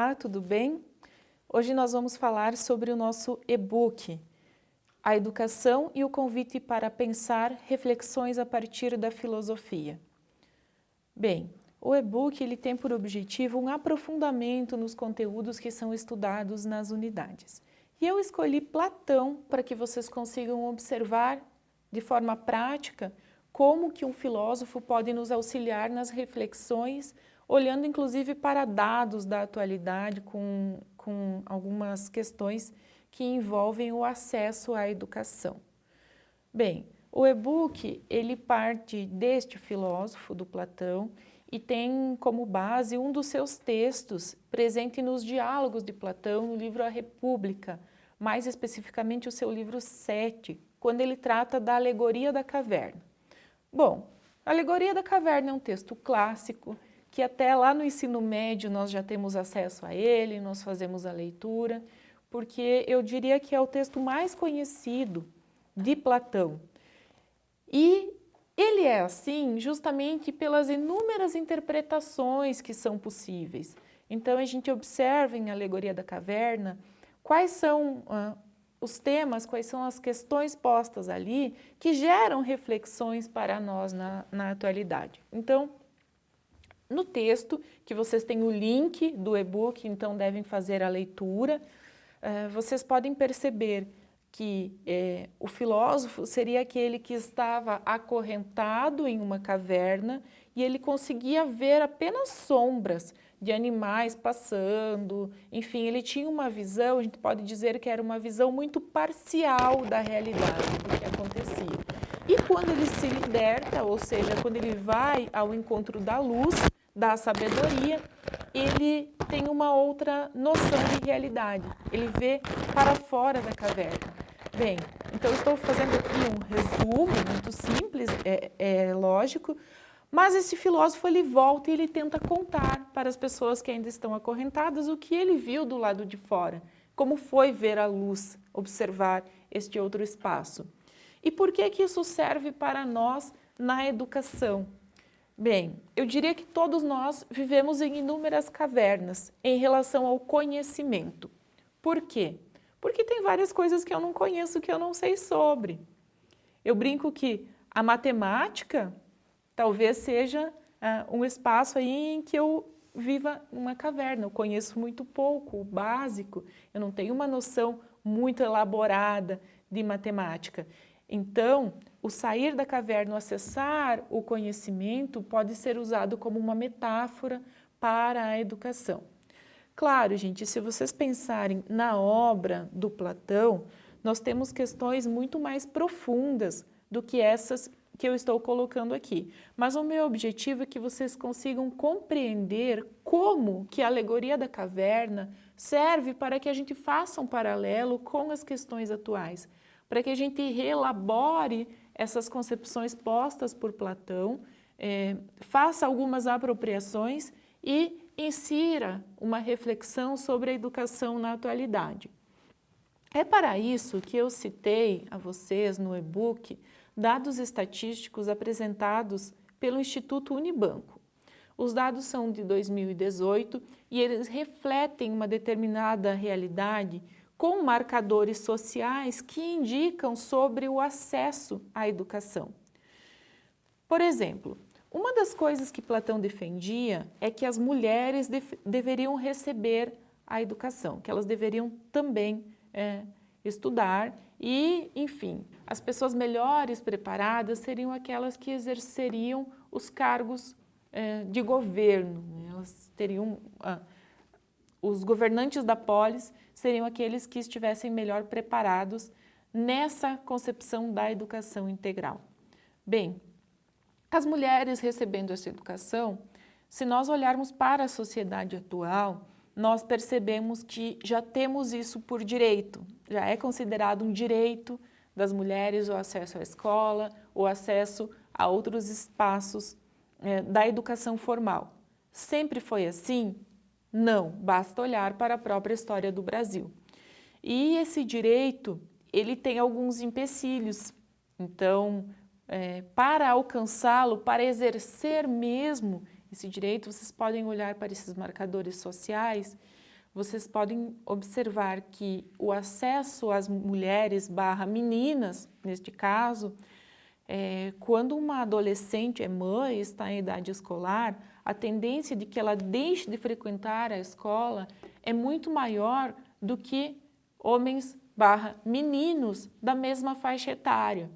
Olá, tudo bem? Hoje nós vamos falar sobre o nosso e-book, A Educação e o Convite para Pensar Reflexões a partir da Filosofia. Bem, o e-book ele tem por objetivo um aprofundamento nos conteúdos que são estudados nas unidades. E eu escolhi Platão para que vocês consigam observar de forma prática como que um filósofo pode nos auxiliar nas reflexões olhando inclusive para dados da atualidade com, com algumas questões que envolvem o acesso à educação. Bem, o e-book ele parte deste filósofo do Platão e tem como base um dos seus textos presente nos diálogos de Platão no livro A República, mais especificamente o seu livro 7, quando ele trata da alegoria da caverna. Bom, a alegoria da caverna é um texto clássico, que até lá no ensino médio nós já temos acesso a ele, nós fazemos a leitura, porque eu diria que é o texto mais conhecido de Platão. E ele é assim justamente pelas inúmeras interpretações que são possíveis. Então a gente observa em Alegoria da Caverna quais são ah, os temas, quais são as questões postas ali que geram reflexões para nós na, na atualidade. Então, no texto, que vocês têm o link do e-book, então devem fazer a leitura, uh, vocês podem perceber que eh, o filósofo seria aquele que estava acorrentado em uma caverna e ele conseguia ver apenas sombras de animais passando, enfim, ele tinha uma visão, a gente pode dizer que era uma visão muito parcial da realidade, do que acontecia. E quando ele se liberta, ou seja, quando ele vai ao encontro da luz, da sabedoria, ele tem uma outra noção de realidade. Ele vê para fora da caverna. Bem, então estou fazendo aqui um resumo muito simples, é, é lógico, mas esse filósofo ele volta e ele tenta contar para as pessoas que ainda estão acorrentadas o que ele viu do lado de fora, como foi ver a luz, observar este outro espaço. E por que que isso serve para nós na educação? Bem, eu diria que todos nós vivemos em inúmeras cavernas em relação ao conhecimento. Por quê? Porque tem várias coisas que eu não conheço, que eu não sei sobre. Eu brinco que a matemática talvez seja uh, um espaço aí em que eu viva uma caverna. Eu conheço muito pouco, o básico, eu não tenho uma noção muito elaborada de matemática. Então, o sair da caverna, o acessar o conhecimento pode ser usado como uma metáfora para a educação. Claro, gente, se vocês pensarem na obra do Platão, nós temos questões muito mais profundas do que essas que eu estou colocando aqui. Mas o meu objetivo é que vocês consigam compreender como que a alegoria da caverna serve para que a gente faça um paralelo com as questões atuais para que a gente reelabore essas concepções postas por Platão, é, faça algumas apropriações e insira uma reflexão sobre a educação na atualidade. É para isso que eu citei a vocês no e-book dados estatísticos apresentados pelo Instituto Unibanco. Os dados são de 2018 e eles refletem uma determinada realidade com marcadores sociais que indicam sobre o acesso à educação. Por exemplo, uma das coisas que Platão defendia é que as mulheres deveriam receber a educação, que elas deveriam também é, estudar e, enfim, as pessoas melhores preparadas seriam aquelas que exerceriam os cargos é, de governo, né? elas teriam... Ah, os governantes da polis seriam aqueles que estivessem melhor preparados nessa concepção da educação integral. Bem, as mulheres recebendo essa educação, se nós olharmos para a sociedade atual, nós percebemos que já temos isso por direito, já é considerado um direito das mulheres o acesso à escola, o acesso a outros espaços é, da educação formal. Sempre foi assim? Não, basta olhar para a própria história do Brasil. E esse direito, ele tem alguns empecilhos. Então, é, para alcançá-lo, para exercer mesmo esse direito, vocês podem olhar para esses marcadores sociais, vocês podem observar que o acesso às mulheres barra meninas, neste caso, é, quando uma adolescente é mãe, está em idade escolar, a tendência de que ela deixe de frequentar a escola é muito maior do que homens barra meninos da mesma faixa etária.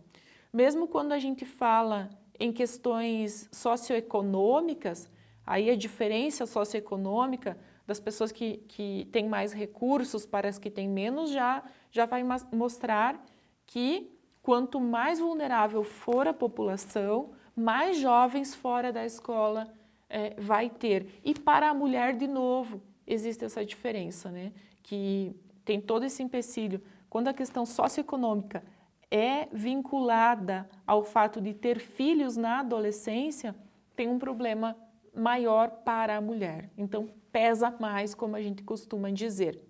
Mesmo quando a gente fala em questões socioeconômicas, aí a diferença socioeconômica das pessoas que, que têm mais recursos para as que têm menos já, já vai mostrar que quanto mais vulnerável for a população, mais jovens fora da escola é, vai ter. E para a mulher, de novo, existe essa diferença, né? que tem todo esse empecilho. Quando a questão socioeconômica é vinculada ao fato de ter filhos na adolescência, tem um problema maior para a mulher. Então, pesa mais, como a gente costuma dizer.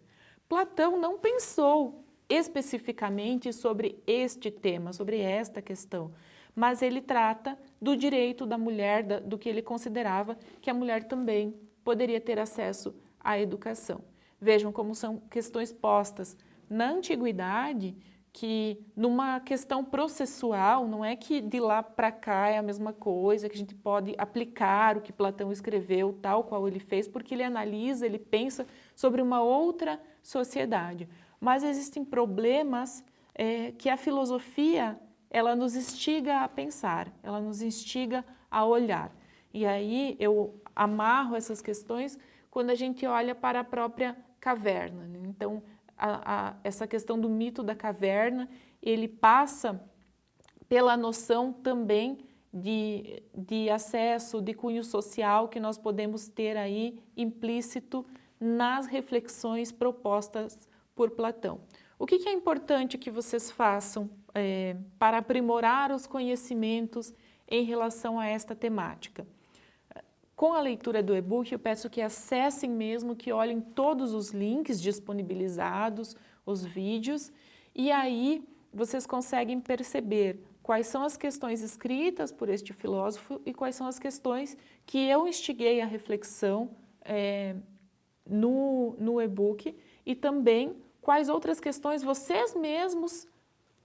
Platão não pensou especificamente sobre este tema, sobre esta questão, mas ele trata do direito da mulher, do que ele considerava que a mulher também poderia ter acesso à educação. Vejam como são questões postas na antiguidade que numa questão processual, não é que de lá para cá é a mesma coisa, que a gente pode aplicar o que Platão escreveu, tal qual ele fez, porque ele analisa, ele pensa sobre uma outra sociedade. Mas existem problemas é, que a filosofia ela nos instiga a pensar, ela nos instiga a olhar. E aí eu amarro essas questões quando a gente olha para a própria caverna. Né? Então, a, a, essa questão do mito da caverna, ele passa pela noção também de, de acesso, de cunho social que nós podemos ter aí implícito nas reflexões propostas por Platão. O que, que é importante que vocês façam é, para aprimorar os conhecimentos em relação a esta temática? Com a leitura do e-book, eu peço que acessem mesmo, que olhem todos os links disponibilizados, os vídeos, e aí vocês conseguem perceber quais são as questões escritas por este filósofo e quais são as questões que eu instiguei a reflexão é, no, no e-book e também quais outras questões vocês mesmos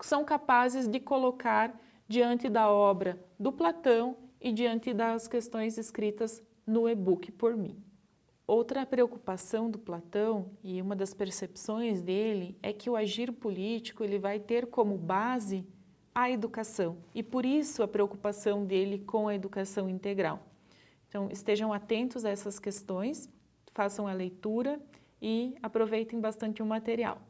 são capazes de colocar diante da obra do Platão e diante das questões escritas no e-book por mim. Outra preocupação do Platão e uma das percepções dele é que o agir político ele vai ter como base a educação e por isso a preocupação dele com a educação integral. Então estejam atentos a essas questões, façam a leitura e aproveitem bastante o material.